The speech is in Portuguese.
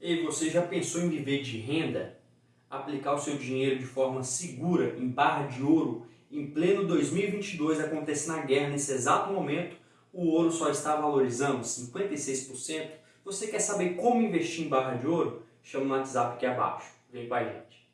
Ei, você já pensou em viver de renda? Aplicar o seu dinheiro de forma segura em barra de ouro em pleno 2022 acontecendo na guerra nesse exato momento, o ouro só está valorizando 56%. Você quer saber como investir em barra de ouro? Chama no WhatsApp aqui abaixo. Vem com a gente.